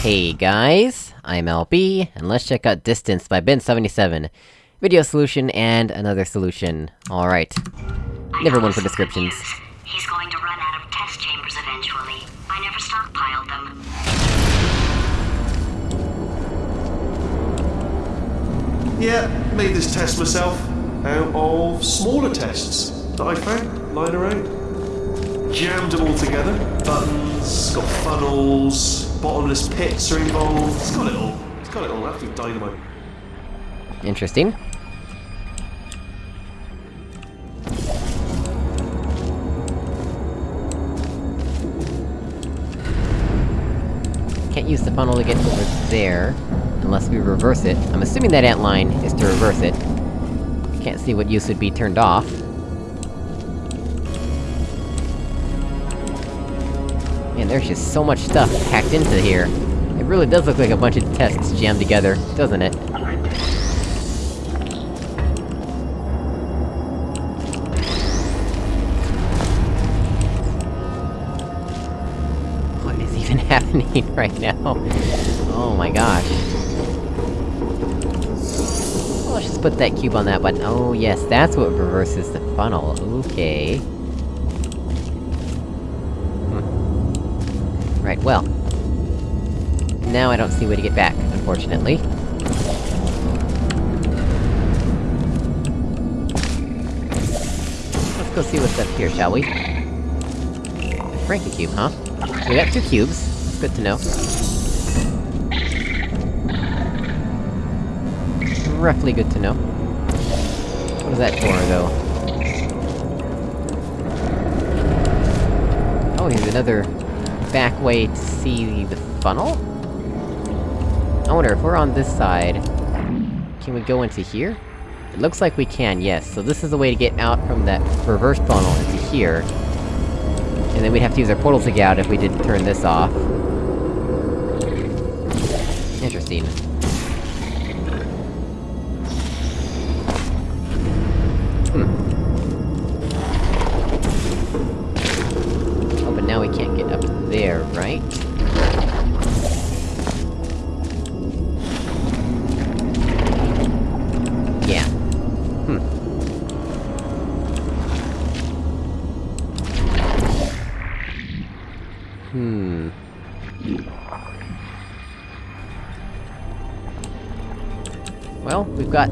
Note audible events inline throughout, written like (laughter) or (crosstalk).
Hey guys, I'm LB, and let's check out Distance by Ben77. Video solution and another solution. Alright. Never one for descriptions. He's going to run out of test chambers eventually. I never stockpiled them. Yeah, made this test myself out of smaller tests that I found lying around. Jammed them all together. Buttons, got funnels, bottomless pits are involved. It's got it all. It's got it all. Absolute dynamite. Interesting. Can't use the funnel to get over there, unless we reverse it. I'm assuming that ant line is to reverse it. Can't see what use would be turned off. Man, there's just so much stuff packed into here. It really does look like a bunch of tests jammed together, doesn't it? What is even (laughs) happening right now? Oh my gosh. Well, let's just put that cube on that button. Oh yes, that's what reverses the funnel. Okay. Right, well. Now I don't see a way to get back, unfortunately. Let's go see what's up here, shall we? Frankie cube, huh? We got two cubes. It's good to know. Roughly good to know. What is that for, though? Oh, here's another... back way to see the funnel? I wonder, if we're on this side... Can we go into here? It looks like we can, yes. So this is the way to get out from that reverse funnel into here. And then we'd have to use our portal to get out if we didn't turn this off. Interesting. Well, we've got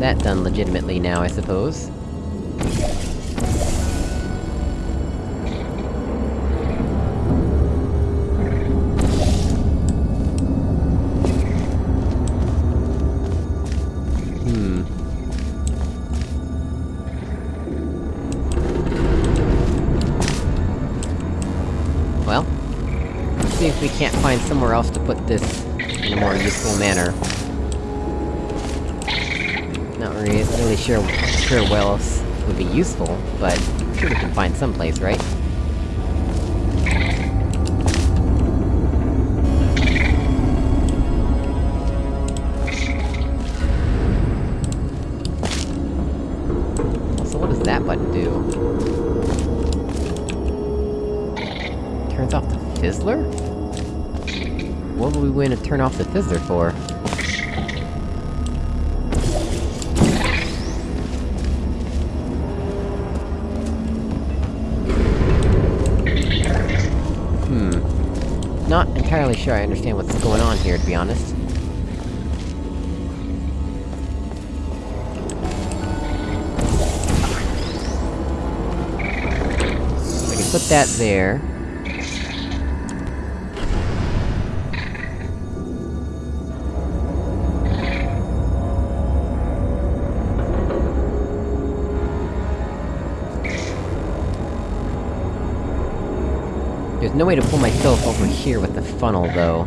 that done legitimately now, I suppose. Hmm. Well, let's see if we can't find somewhere else to put this in a more useful manner. Not re really sure, sure where else would be useful, but I'm sure we can find someplace, right? So what does that button do? Turns off the fizzler? What would we want to turn off the fizzler for? Entirely sure I understand what's going on here, to be honest. We can put that there. There's no way to pull myself over here with the funnel, though.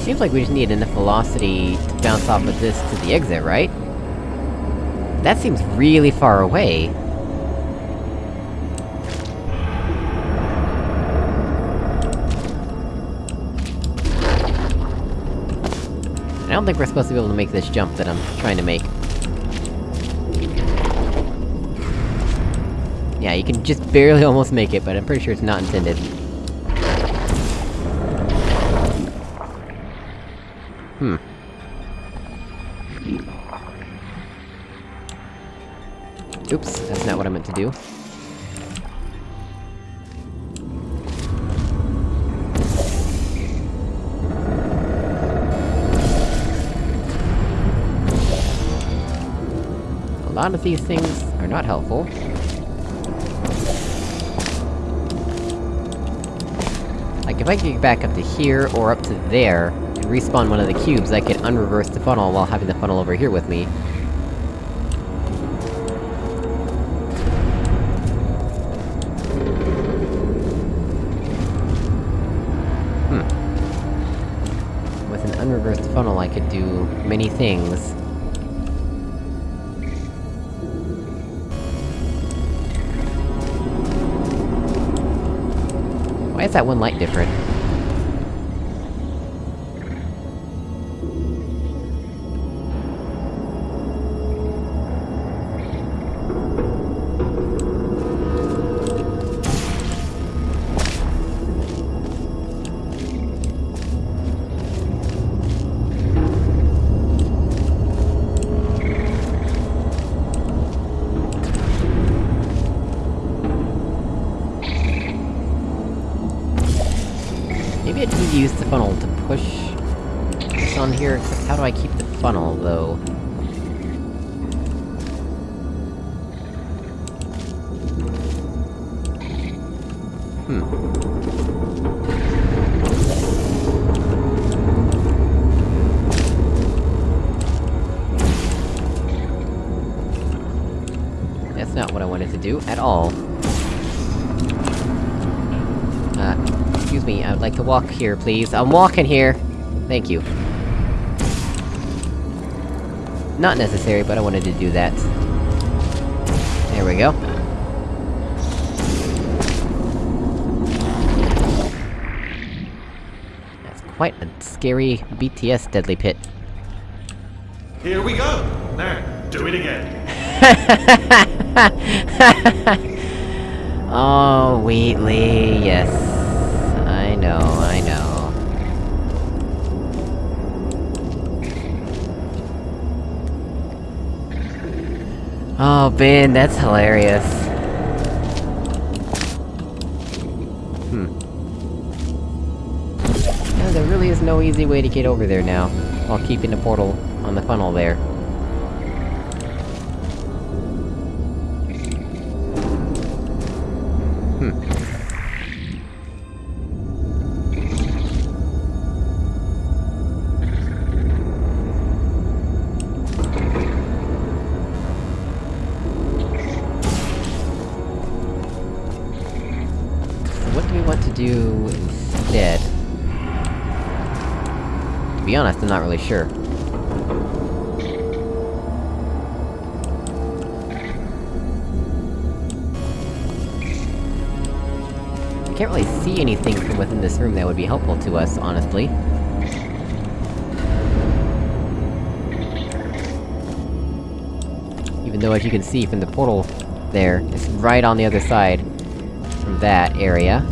Seems like we just need enough velocity to bounce off of this to the exit, right? That seems really far away. Don't think we're supposed to be able to make this jump that I'm trying to make. Yeah, you can just barely (laughs) almost make it, but I'm pretty sure it's not intended. Hmm. Oops, that's not what I meant to do. Lot of these things are not helpful. Like, if I could get back up to here, or up to there, and respawn one of the cubes, I could unreverse the funnel while having the funnel over here with me. Hmm. With an unreversed funnel, I could do many things. Is that one light different? Do, at all. Uh, excuse me, I would like to walk here, please. I'm walking here! Thank you. Not necessary, but I wanted to do that. There we go. That's quite a scary BTS deadly pit. Here we go! Now, do it again. (laughs) (laughs) oh, Wheatley, yes. I know, I know. Oh, Ben, that's hilarious. Hmm. There really is no easy way to get over there now, while keeping the portal on the funnel there. What do we want to do instead? To be honest, I'm not really sure. I can't really see anything from within this room that would be helpful to us, honestly. Even though, as you can see from the portal there, it's right on the other side from that area.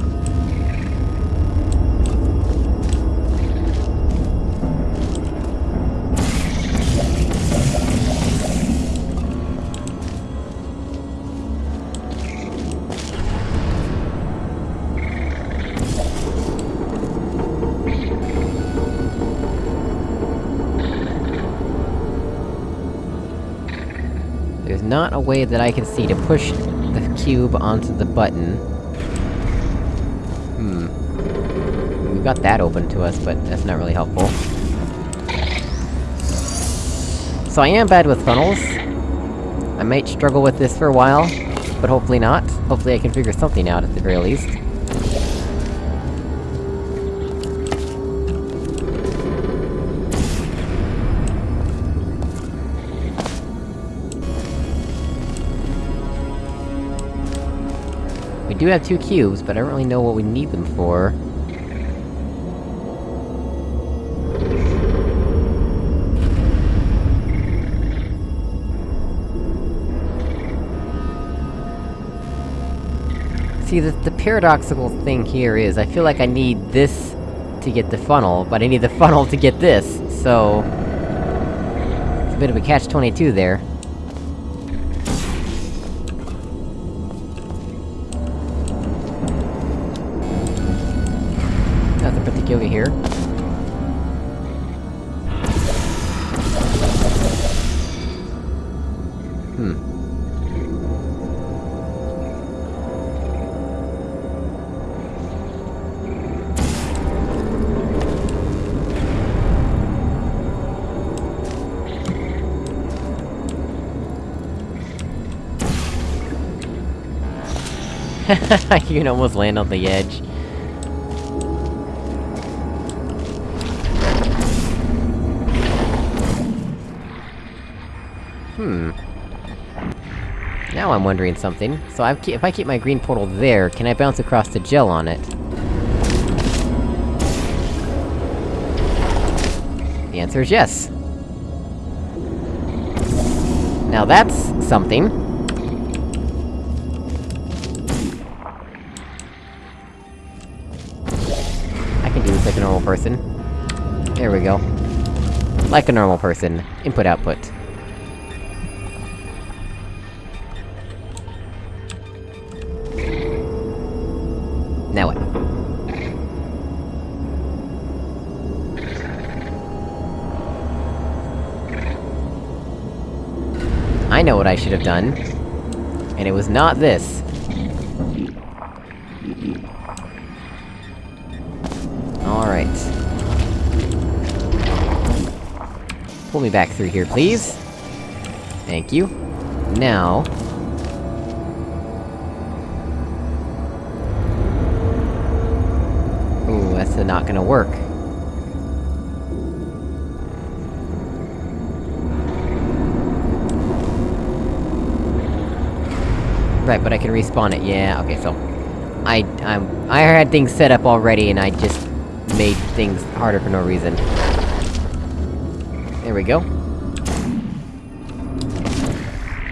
There's not a way that I can see to push the cube onto the button. We've got that open to us, but that's not really helpful. So I am bad with funnels. I might struggle with this for a while, but hopefully not. Hopefully I can figure something out at the very least. We do have two cubes, but I don't really know what we need them for. See, the, the paradoxical thing here is, I feel like I need this to get the funnel, but I need the (laughs) funnel to get this, so... It's a bit of a catch-22 there. Nothing particular here. (laughs) you can almost land on the edge. Hmm. Now I'm wondering something. So I've if I keep my green portal there, can I bounce across the gel on it? The answer is yes. Now that's something. Person. There we go. Like a normal person. Input-output. Now what? I know what I should have done. And it was not this. Through here, please. Thank you. Now... Ooh, that's not gonna work. Right, but I can respawn it, yeah, okay, so... I, I'm- I had things set up already, and I just made things harder for no reason. There we go.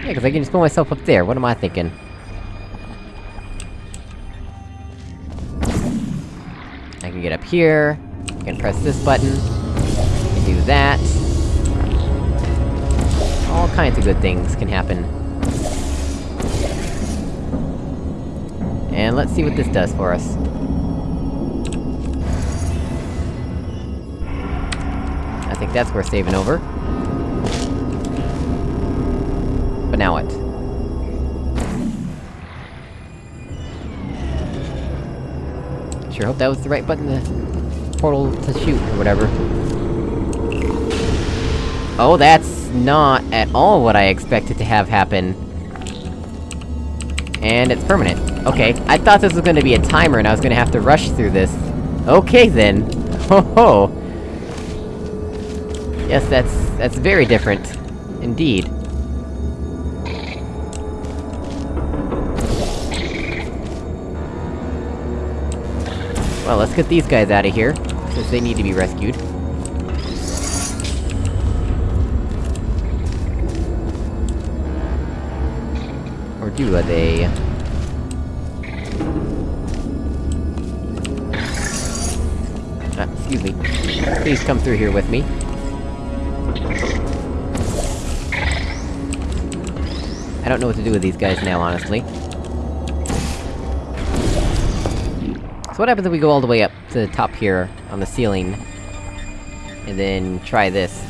Yeah, cause I can just put myself up there, what am I thinking? I can get up here, I can press this button, I can do that. All kinds of good things can happen. And let's see what this does for us. I think that's worth saving over. Sure hope that was the right button to... portal to shoot, or whatever. Oh, that's not at all what I expected to have happen. And it's permanent. Okay, I thought this was gonna be a timer and I was gonna have to rush through this. Okay then! (laughs) Ho ho! Yes, that's... that's very different. Indeed. Well, let's get these guys out of here, since they need to be rescued. Or do they? Ah, excuse me. Please come through here with me. I don't know what to do with these guys now, honestly. So what happens if we go all the way up to the top here, on the ceiling, and then try this?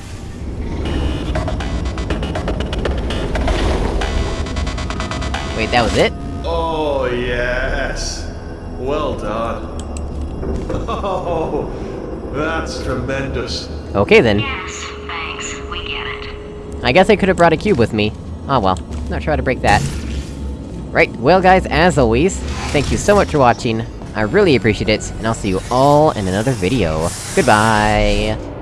Wait, that was it? Oh, yes. Well done. (laughs) Oh, that's tremendous. Okay then. Yes, thanks. We get it. I guess I could've brought a cube with me. Oh well, not sure how to break that. Right, well guys, as always, thank you so much for watching, I really appreciate it, and I'll see you all in another video. Goodbye!